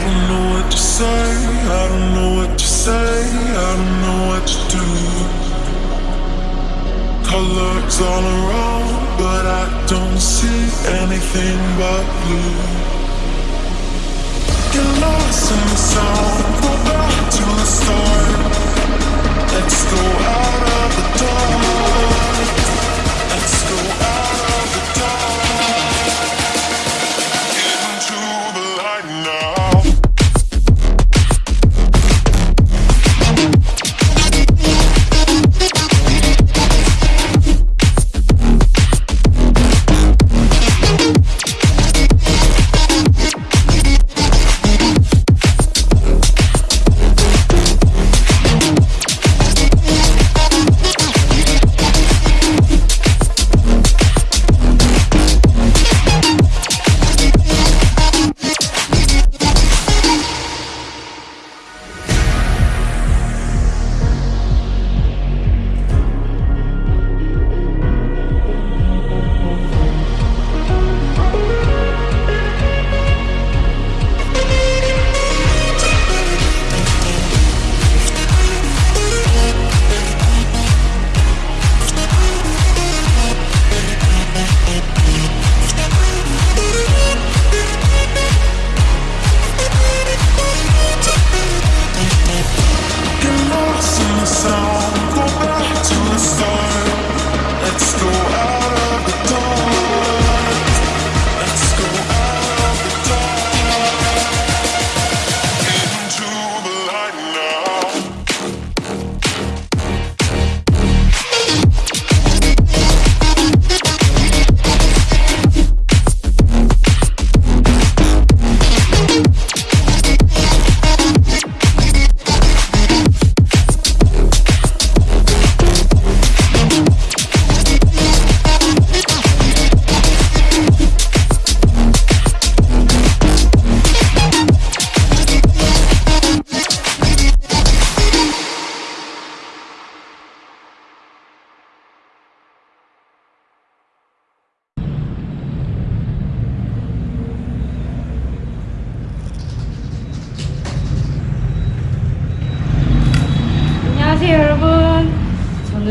don't know what to say, I don't know what to say, I don't know what to do. Colors all around, but I don't see anything but blue. Get lost in the sound,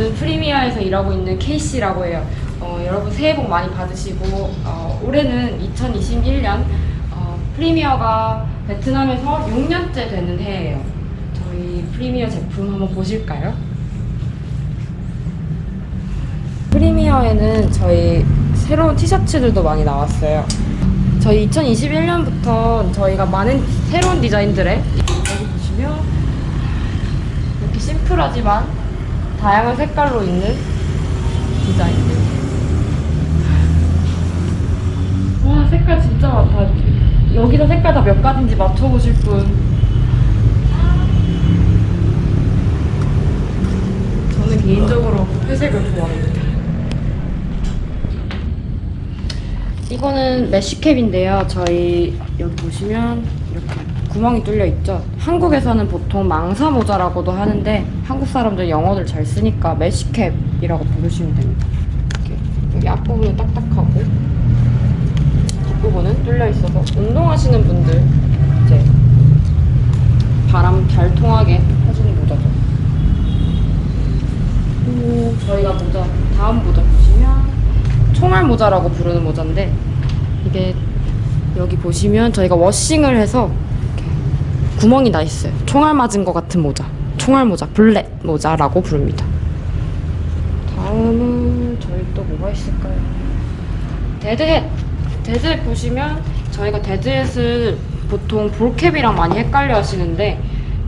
저는 프리미어에서 일하고 있는 케이씨라고 해요. 어, 여러분 새해 복 많이 받으시고 어, 올해는 2021년 어, 프리미어가 베트남에서 6년째 되는 해예요. 저희 프리미어 제품 한번 보실까요? 프리미어에는 저희 새로운 티셔츠들도 많이 나왔어요. 저희 2021년부터 저희가 많은 새로운 디자인들에 여기 보시면 이렇게 심플하지만 다양한 색깔로 있는 디자인들. 와 색깔 진짜 많다. 여기서 색깔 다 몇 가지인지 맞춰보실 분. 저는 개인적으로 회색을 좋아합니다. 이거는 메쉬캡인데요. 저희 여기 보시면 구멍이 뚫려 있죠. 한국에서는 보통 망사 모자라고도 하는데 한국 사람들 영어를 잘 쓰니까 메쉬캡이라고 부르시면 됩니다. 이렇게 여기 앞부분은 딱딱하고 뒷부분은 뚫려 있어서 운동하시는 분들 이제 바람 잘 통하게 해주는 모자죠. 저희가 모자 다음 모자 보시면 총알 모자라고 부르는 모자인데 이게 여기 보시면 저희가 washing을 해서 구멍이 나 있어요. 총알 맞은 것 같은 모자. 총알 모자, bullet 모자라고 부릅니다. 다음은 저희 또 뭐가 있을까요? 데드햇. 데드햇 보시면 저희가 데드햇을 보통 볼캡이랑 많이 헷갈려 하시는데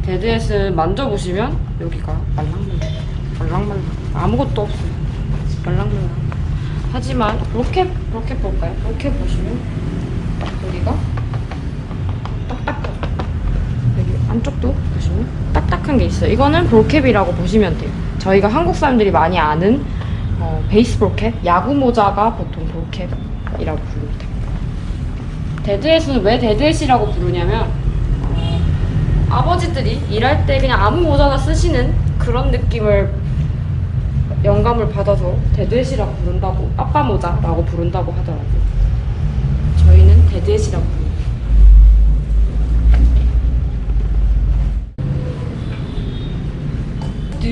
dad hat을 만져보시면 여기가 말랑말랑 말랑말랑 아무것도 없어요. 말랑말랑 하지만 로켓 로켓 볼까요? 로켓 보시면 여기가 안쪽도 보시면 딱딱한 게 있어요. 이거는 ball cap이라고 보시면 돼요. 저희가 한국 사람들이 많이 아는 어, baseball cap, 야구 모자가 보통 ball cap이라고 부릅니다. 데드햇은 왜 데드햇이라고 부르냐면 어, 아버지들이 일할 때 그냥 아무 모자나 쓰시는 그런 느낌을 영감을 받아서 데드햇이라고 부른다고 아빠 모자라고 부른다고 하더라고요. 저희는 데드햇이라고 부릅니다.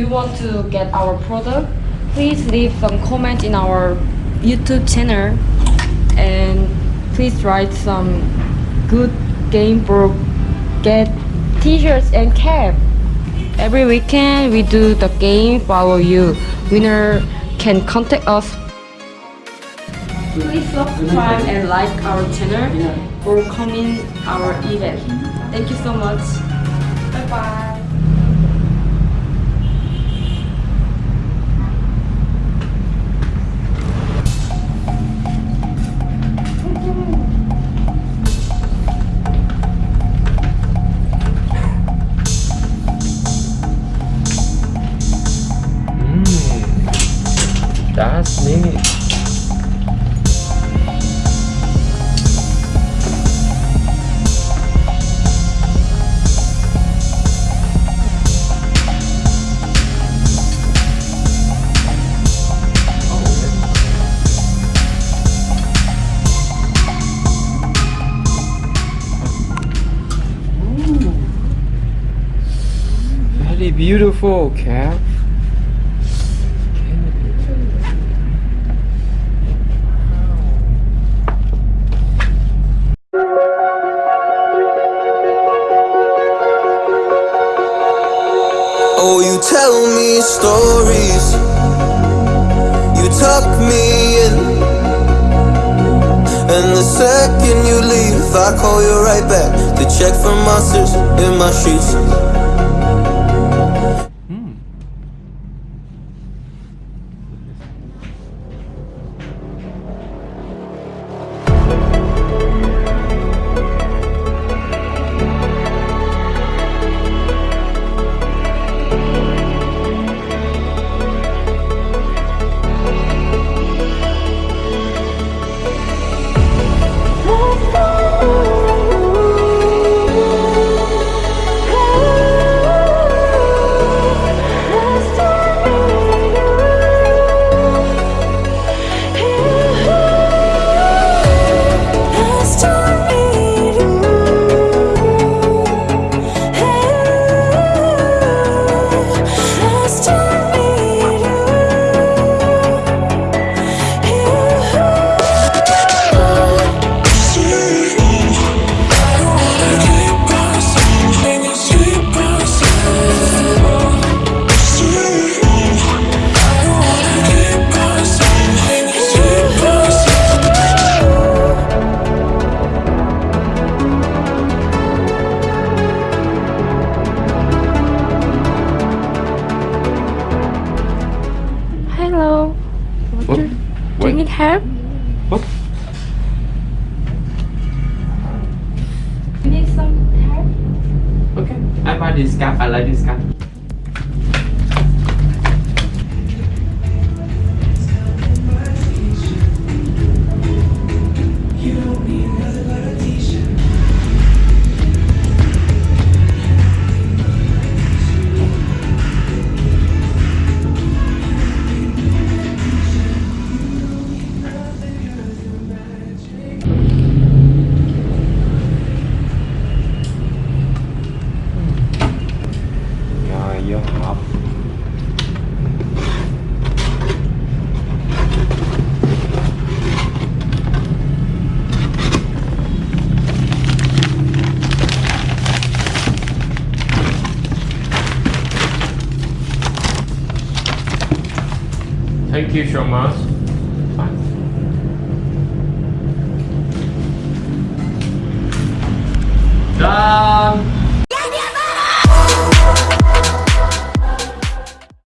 Want to get our product, please leave some comment in our YouTube channel and please write some good game for get t-shirts and cap. Every weekend we do the game follow you. Winner can contact us. Please subscribe and like our channel for coming our event. Thank you so much. Bye bye. That's neat. Beautiful cap. You tell me stories. You tuck me in. And the second you leave, I call you right back to check for monsters in my sheets. I buy this cap. I like this cap. Thank you so much. 짠!